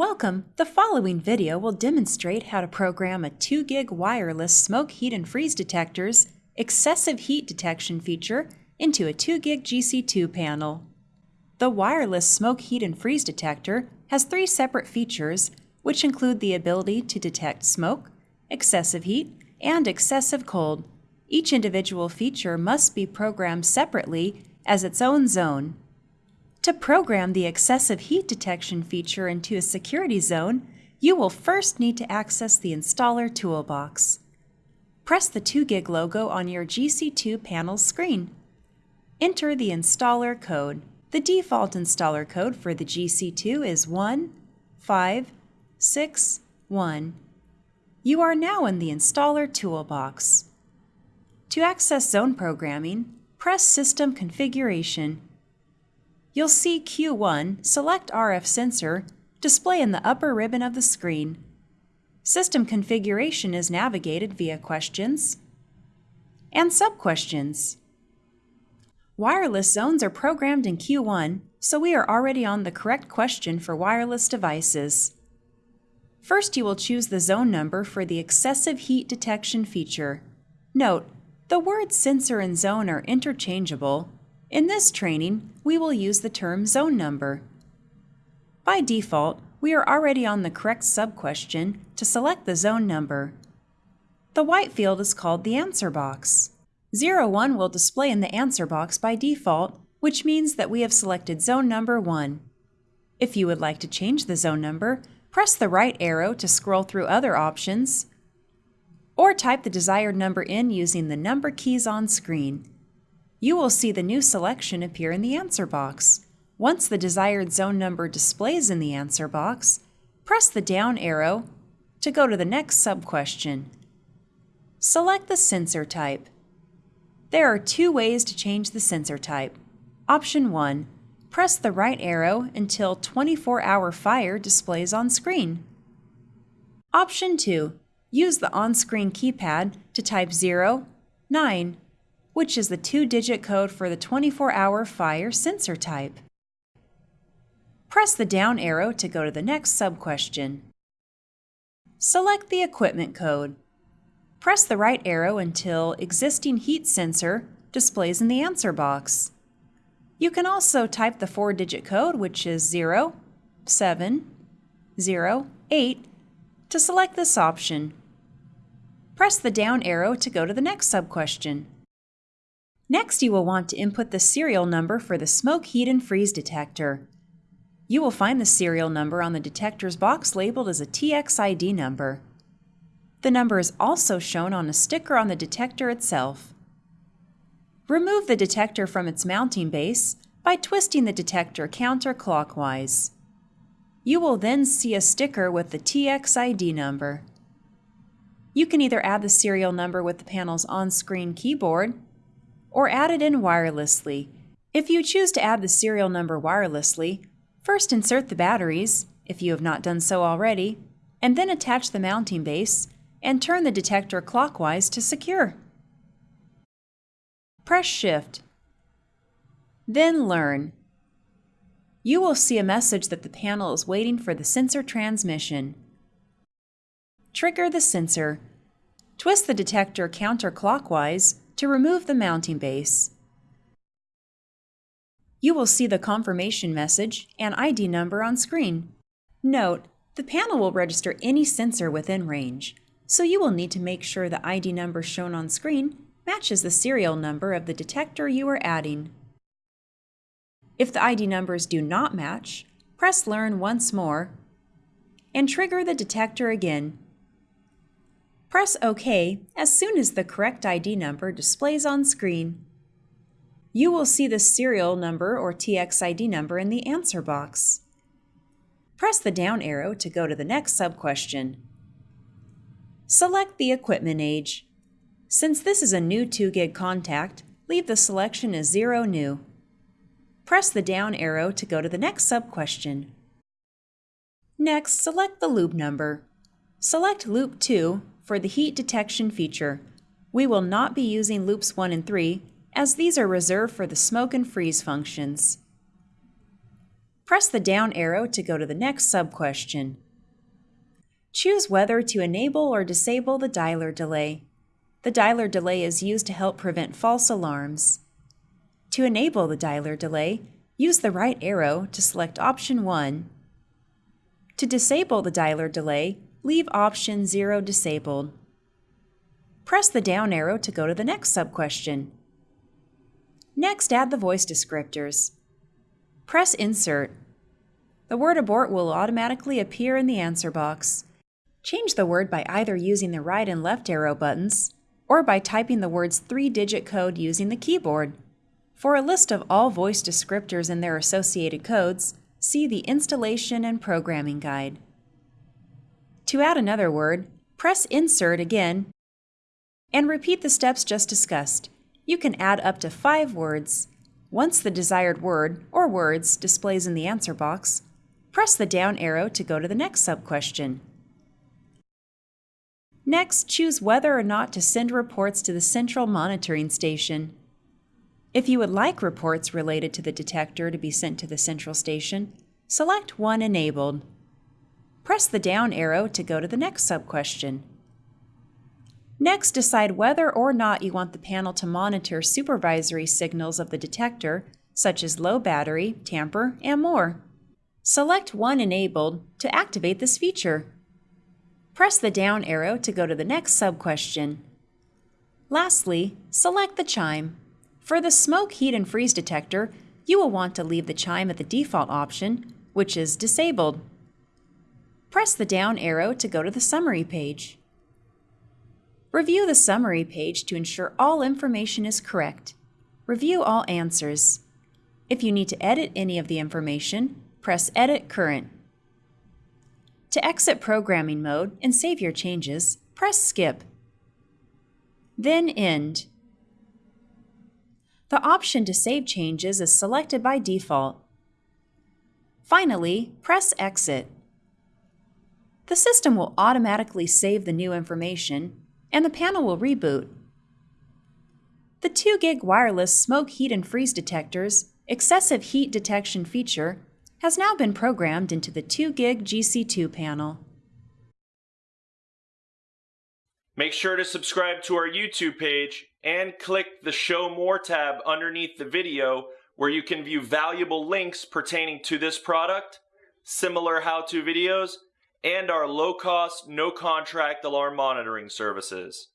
Welcome! The following video will demonstrate how to program a 2GIG wireless smoke, heat, and freeze detector's excessive heat detection feature into a 2GIG GC2 panel. The wireless smoke, heat, and freeze detector has three separate features, which include the ability to detect smoke, excessive heat, and excessive cold. Each individual feature must be programmed separately as its own zone. To program the excessive heat detection feature into a security zone, you will first need to access the installer toolbox. Press the 2GIG logo on your GC2 panel screen. Enter the installer code. The default installer code for the GC2 is 1561. You are now in the installer toolbox. To access zone programming, press System Configuration you'll see Q1 Select RF Sensor display in the upper ribbon of the screen. System configuration is navigated via questions and sub-questions. Wireless zones are programmed in Q1, so we are already on the correct question for wireless devices. First, you will choose the zone number for the excessive heat detection feature. Note, the words sensor and zone are interchangeable, in this training, we will use the term zone number. By default, we are already on the correct sub-question to select the zone number. The white field is called the answer box. 01 will display in the answer box by default, which means that we have selected zone number 1. If you would like to change the zone number, press the right arrow to scroll through other options, or type the desired number in using the number keys on screen you will see the new selection appear in the answer box. Once the desired zone number displays in the answer box, press the down arrow to go to the next sub-question. Select the sensor type. There are two ways to change the sensor type. Option 1. Press the right arrow until 24-hour fire displays on screen. Option 2. Use the on-screen keypad to type 0, 9, which is the two-digit code for the 24-hour fire sensor type. Press the down arrow to go to the next sub-question. Select the equipment code. Press the right arrow until existing heat sensor displays in the answer box. You can also type the four-digit code, which is 0, 7, 0, 8, to select this option. Press the down arrow to go to the next sub-question. Next, you will want to input the serial number for the smoke, heat, and freeze detector. You will find the serial number on the detector's box labeled as a TXID number. The number is also shown on a sticker on the detector itself. Remove the detector from its mounting base by twisting the detector counterclockwise. You will then see a sticker with the TXID number. You can either add the serial number with the panel's on-screen keyboard or add it in wirelessly. If you choose to add the serial number wirelessly, first insert the batteries, if you have not done so already, and then attach the mounting base and turn the detector clockwise to secure. Press Shift. Then Learn. You will see a message that the panel is waiting for the sensor transmission. Trigger the sensor. Twist the detector counterclockwise to remove the mounting base. You will see the confirmation message and ID number on screen. Note, the panel will register any sensor within range, so you will need to make sure the ID number shown on screen matches the serial number of the detector you are adding. If the ID numbers do not match, press Learn once more and trigger the detector again Press OK as soon as the correct ID number displays on screen. You will see the serial number or TXID number in the answer box. Press the down arrow to go to the next sub-question. Select the equipment age. Since this is a new 2GIG contact, leave the selection as 0 new. Press the down arrow to go to the next sub-question. Next, select the loop number. Select loop 2 for the heat detection feature. We will not be using loops 1 and 3 as these are reserved for the smoke and freeze functions. Press the down arrow to go to the next sub-question. Choose whether to enable or disable the dialer delay. The dialer delay is used to help prevent false alarms. To enable the dialer delay, use the right arrow to select option 1. To disable the dialer delay, leave option 0 disabled. Press the down arrow to go to the next sub-question. Next, add the voice descriptors. Press Insert. The word abort will automatically appear in the answer box. Change the word by either using the right and left arrow buttons or by typing the word's three-digit code using the keyboard. For a list of all voice descriptors and their associated codes, see the Installation and Programming Guide. To add another word, press Insert again and repeat the steps just discussed. You can add up to five words. Once the desired word or words displays in the answer box, press the down arrow to go to the next sub-question. Next, choose whether or not to send reports to the central monitoring station. If you would like reports related to the detector to be sent to the central station, select one enabled. Press the down arrow to go to the next sub-question. Next, decide whether or not you want the panel to monitor supervisory signals of the detector, such as low battery, tamper, and more. Select one enabled to activate this feature. Press the down arrow to go to the next sub-question. Lastly, select the chime. For the smoke, heat, and freeze detector, you will want to leave the chime at the default option, which is disabled. Press the down arrow to go to the summary page. Review the summary page to ensure all information is correct. Review all answers. If you need to edit any of the information, press Edit Current. To exit programming mode and save your changes, press Skip. Then End. The option to save changes is selected by default. Finally, press Exit. The system will automatically save the new information, and the panel will reboot. The 2GIG wireless smoke, heat, and freeze detector's excessive heat detection feature has now been programmed into the 2GIG GC2 panel. Make sure to subscribe to our YouTube page and click the Show More tab underneath the video where you can view valuable links pertaining to this product, similar how-to videos, and our low-cost, no-contract alarm monitoring services.